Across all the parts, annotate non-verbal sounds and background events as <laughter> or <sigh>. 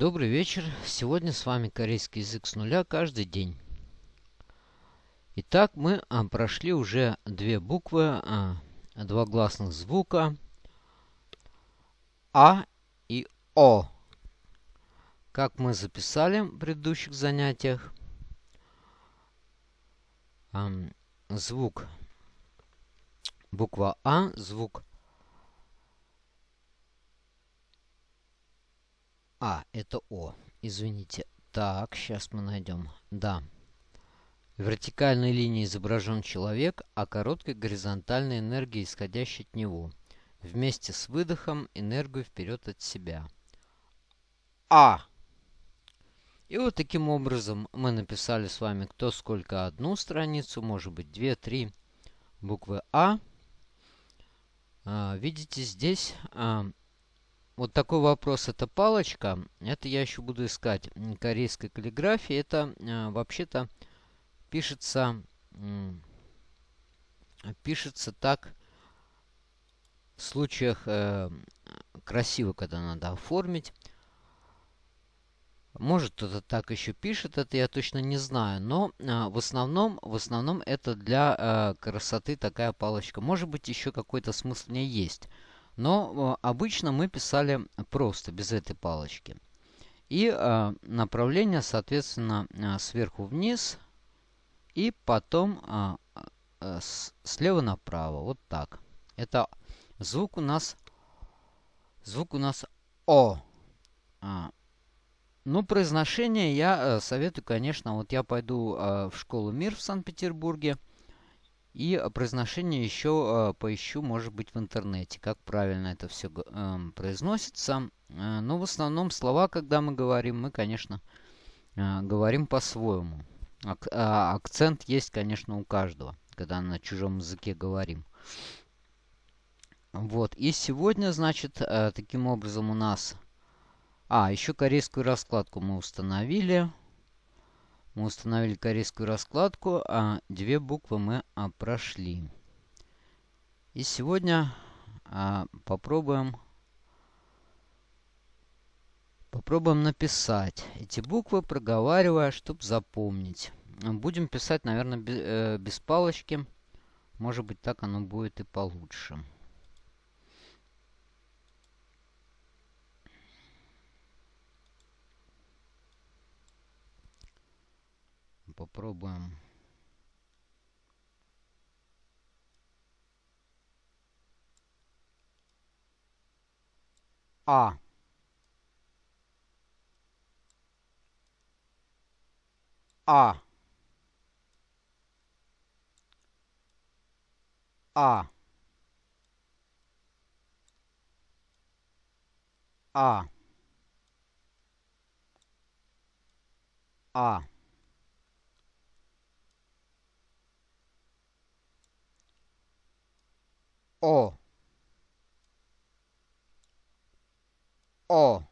Добрый вечер. Сегодня с вами корейский язык с нуля каждый день. Итак, мы а, прошли уже две буквы, а, два гласных звука А и О. Как мы записали в предыдущих занятиях, звук буква А, звук А, это О. Извините. Так, сейчас мы найдем. Да. В вертикальной линии изображен человек, а короткой горизонтальной энергией, исходящей от него. Вместе с выдохом энергию вперед от себя. А. И вот таким образом мы написали с вами кто сколько одну страницу, может быть две, три буквы А. а видите, здесь а, вот такой вопрос. Это палочка. Это я еще буду искать. Корейской каллиграфии. Это э, вообще-то пишется, э, пишется так в случаях э, красиво, когда надо оформить. Может кто-то так еще пишет, это я точно не знаю. Но э, в, основном, в основном это для э, красоты такая палочка. Может быть еще какой-то смысл в ней есть. Но э, обычно мы писали просто, без этой палочки. И э, направление, соответственно, э, сверху вниз. И потом слева направо. Вот так. Это звук у нас... Звук у нас О. А. Ну, произношение я советую, конечно, вот я пойду в школу МИР в Санкт-Петербурге. И произношение еще э, поищу, может быть, в интернете, как правильно это все э, произносится. Э, но в основном слова, когда мы говорим, мы, конечно, э, говорим по-своему. Э, акцент есть, конечно, у каждого, когда на чужом языке говорим. Вот. И сегодня, значит, таким образом у нас... А, еще корейскую раскладку мы установили. Мы установили корейскую раскладку, а две буквы мы а, прошли. И сегодня а, попробуем, попробуем написать эти буквы, проговаривая, чтобы запомнить. Будем писать, наверное, без, э, без палочки. Может быть, так оно будет и получше. Попробуем. А. А. А. А. А. О. О.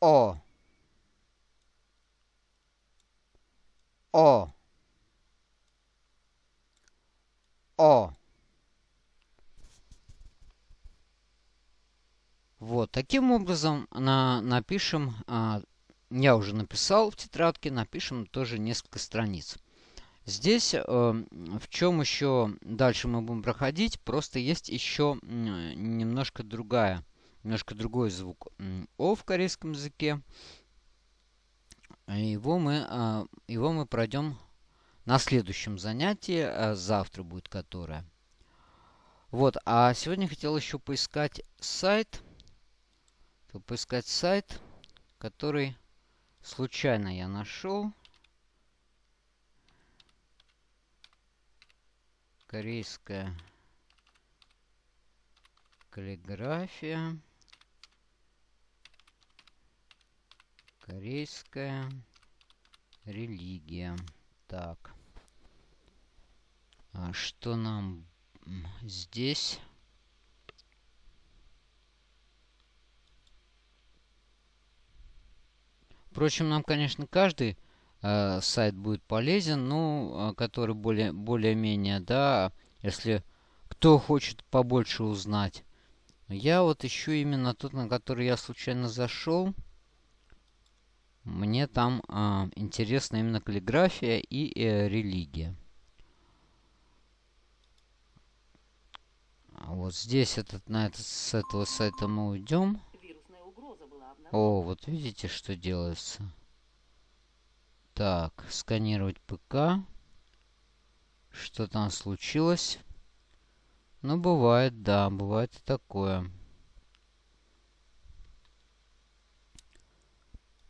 О. О. О. Вот, таким образом на, напишем, а, я уже написал в тетрадке, напишем тоже несколько страниц. Здесь э, в чем еще дальше мы будем проходить, просто есть еще немножко другая, немножко другой звук О в корейском языке. Его мы, э, его мы пройдем на следующем занятии, э, завтра будет которое. Вот, а сегодня хотел еще поискать сайт, поискать сайт, который случайно я нашел. Корейская каллиграфия, корейская религия. Так. А что нам здесь? Впрочем, нам, конечно, каждый э, сайт будет полезен, ну, э, который более, более-менее, да, если кто хочет побольше узнать, Я вот ищу именно тот, на который я случайно зашел. Мне там э, интересна именно каллиграфия и э, религия. А вот здесь этот, на этот, с этого сайта мы уйдем. О, вот видите, что делается. Так, сканировать ПК. Что там случилось? Ну, бывает, да, бывает и такое.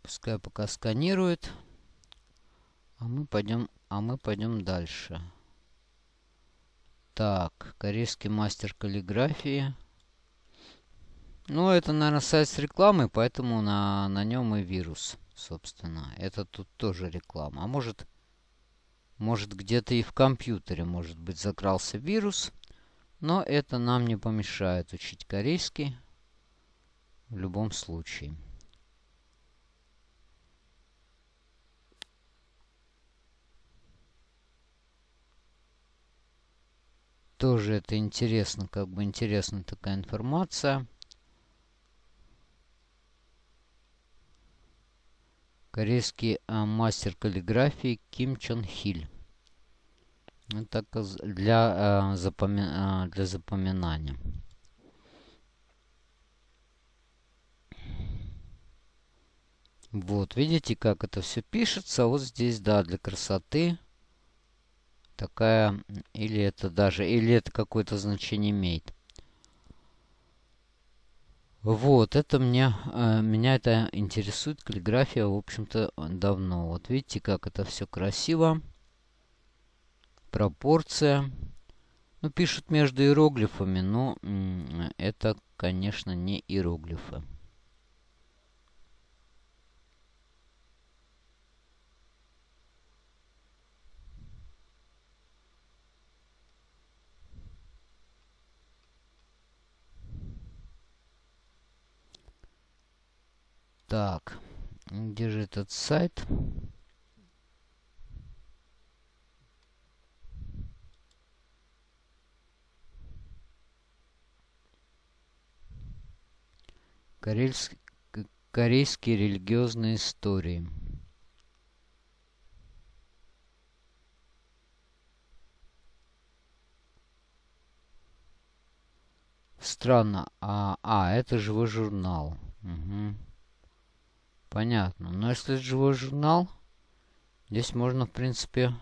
Пускай пока сканирует. А мы пойдем, а мы пойдем дальше. Так, корейский мастер каллиграфии. Ну, это, наверное, сайт с рекламой, поэтому на, на нем и вирус, собственно. Это тут тоже реклама. А может, может где-то и в компьютере, может быть, закрался вирус. Но это нам не помешает учить корейский в любом случае. Тоже это интересно, как бы интересна такая информация. Корейский а, мастер каллиграфии Ким Чон Хиль. Это для, а, запоми а, для запоминания. Вот, видите, как это все пишется. Вот здесь, да, для красоты такая, или это даже, или это какое-то значение имеет. Вот, это мне, э, меня это интересует, каллиграфия, в общем-то, давно. Вот видите, как это все красиво. Пропорция. Ну, пишут между иероглифами, но это, конечно, не иероглифы. Так, где же этот сайт? Карельск... Корейские религиозные истории. Странно. А, а это живой журнал. Угу. Понятно. Но если живой журнал, здесь можно, в принципе...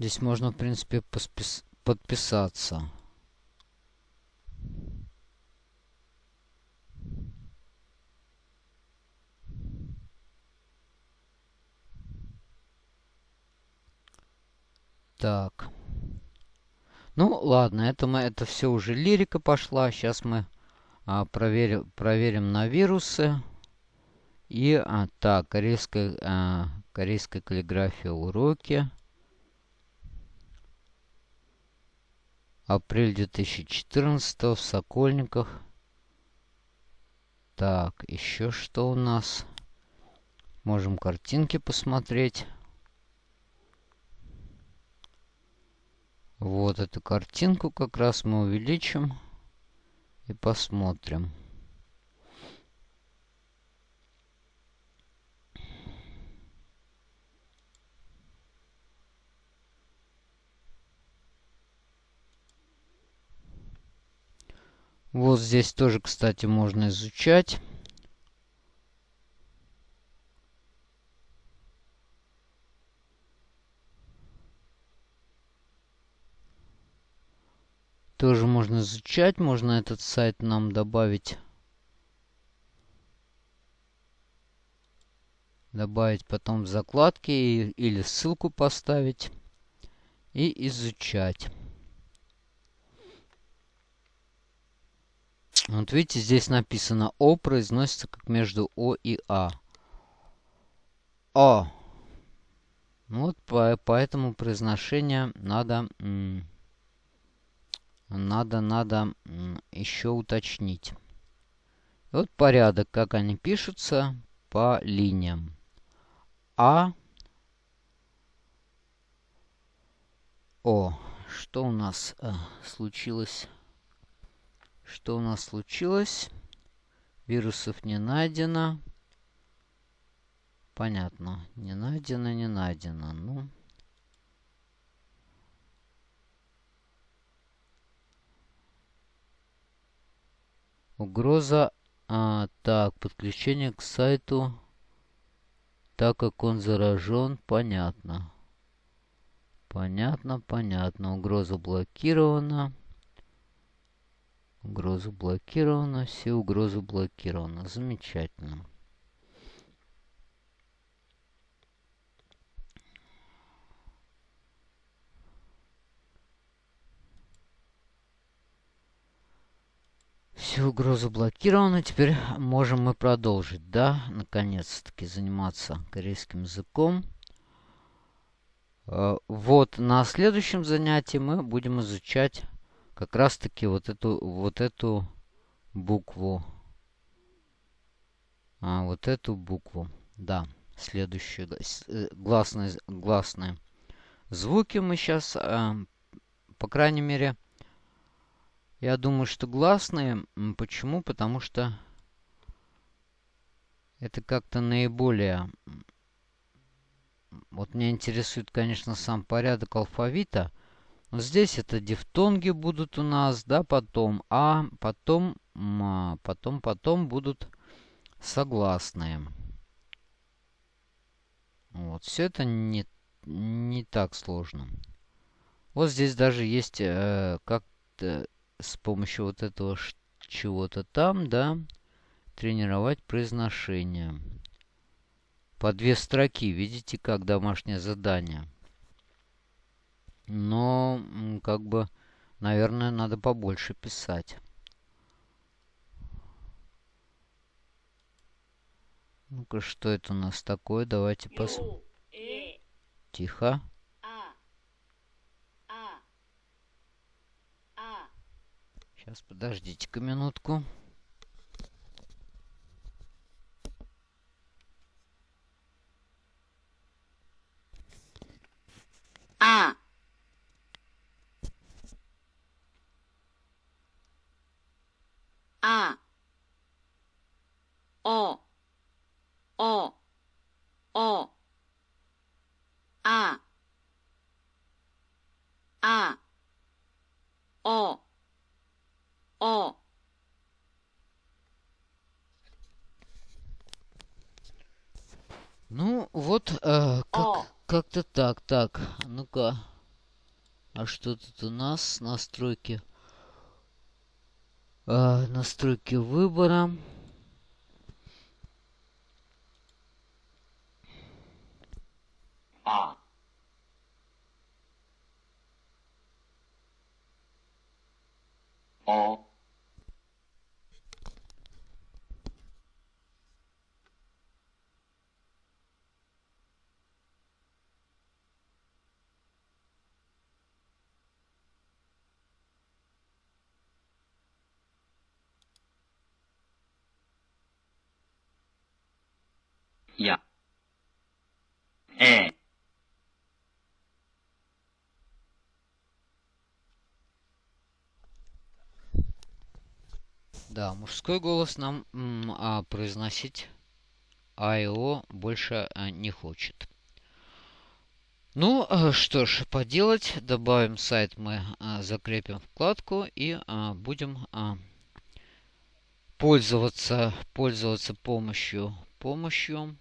Здесь можно, в принципе, подписаться. Так. Ну, ладно, это, мы, это все уже лирика пошла. Сейчас мы а, проверим, проверим на вирусы. И, а, так, корейская, а, корейская каллиграфия уроки. Апрель 2014 в Сокольниках. Так, еще что у нас? Можем картинки посмотреть. Вот эту картинку как раз мы увеличим и посмотрим. Вот здесь тоже, кстати, можно изучать. Тоже можно изучать. Можно этот сайт нам добавить. Добавить потом в закладки или ссылку поставить. И изучать. Вот видите, здесь написано О произносится как между О и А. О. Вот по, поэтому произношение надо надо, надо еще уточнить. Вот порядок, как они пишутся по линиям. А, О, что у нас э, случилось? Что у нас случилось? Вирусов не найдено. Понятно. Не найдено, не найдено. Ну... Угроза... А, так, подключение к сайту, так как он заражен, понятно. Понятно, понятно. Угроза блокирована. Угроза блокирована. Все угрозы блокированы. Замечательно. Все угрозы блокированы. Теперь можем мы продолжить, да, наконец-таки заниматься корейским языком. Э, вот на следующем занятии мы будем изучать как раз-таки вот эту, вот эту букву. А, вот эту букву. Да, следующие э, гласные, гласные звуки мы сейчас, э, по крайней мере, я думаю, что гласные. Почему? Потому что это как-то наиболее... Вот меня интересует, конечно, сам порядок алфавита. Но здесь это дифтонги будут у нас, да, потом А, потом, м, потом, потом будут согласные. Вот, все это не, не так сложно. Вот здесь даже есть э, как-то с помощью вот этого чего-то там, да, тренировать произношение. По две строки, видите, как домашнее задание. Но, как бы, наверное, надо побольше писать. Ну-ка, что это у нас такое? Давайте посмотрим. Тихо. Сейчас, подождите-ка минутку. А. А. О. О. О. А. А. О. О. Ну, вот э, как, как-то так. Так, ну-ка. А что тут у нас? Настройки. Э, настройки выбора. А. О. Я. Э. Да, мужской голос нам а, произносить АИО больше а, не хочет. Ну, а, что ж, поделать. Добавим сайт, мы а, закрепим вкладку и а, будем а, пользоваться, пользоваться помощью, помощью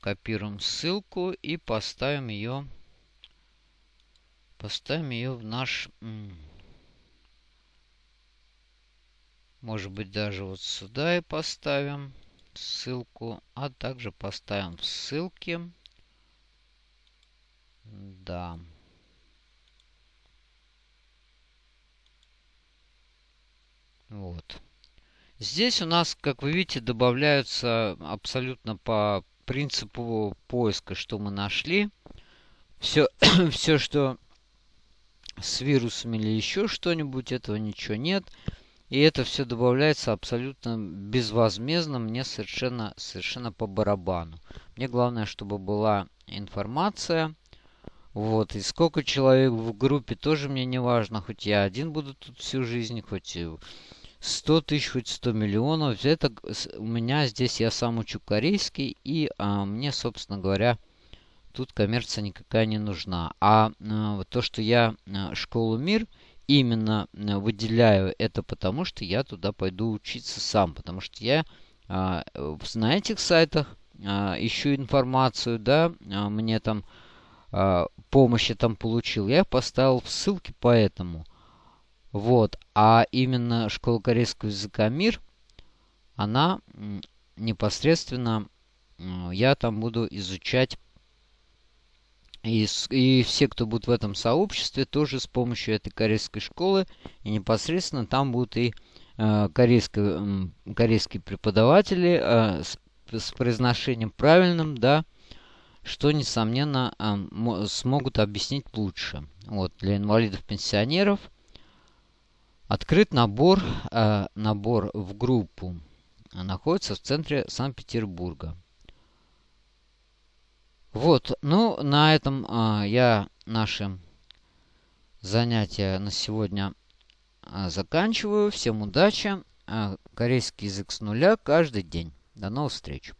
копируем ссылку и поставим ее поставим ее в наш может быть даже вот сюда и поставим ссылку а также поставим ссылки да. Вот. Здесь у нас как вы видите добавляются абсолютно по принципу поиска, что мы нашли. Все, <clears throat> все что с вирусами или еще что-нибудь, этого ничего нет. И это все добавляется абсолютно безвозмездно, мне совершенно, совершенно по барабану. Мне главное, чтобы была информация Вот, и сколько человек в группе тоже мне не важно, хоть я один буду тут всю жизнь, хоть 100 тысяч, хоть 100 миллионов. Это у меня здесь я сам учу корейский, и а, мне, собственно говоря, тут коммерция никакая не нужна. А, а то, что я а, школу мир именно а, выделяю, это потому, что я туда пойду учиться сам, потому что я а, на этих сайтах а, ищу информацию, да, а, мне там а, помощи там получил, я поставил ссылки по этому. Вот. А именно школа корейского языка МИР, она непосредственно, я там буду изучать. И, и все, кто будет в этом сообществе, тоже с помощью этой корейской школы. И непосредственно там будут и э, корейские, э, корейские преподаватели э, с, с произношением правильным, да, что, несомненно, э, смогут объяснить лучше. Вот, для инвалидов-пенсионеров открыт набор, э, набор в группу. Находится в центре Санкт-Петербурга. Вот, ну, на этом э, я наши занятия на сегодня э, заканчиваю. Всем удачи. Э, корейский язык с нуля каждый день. До новых встреч.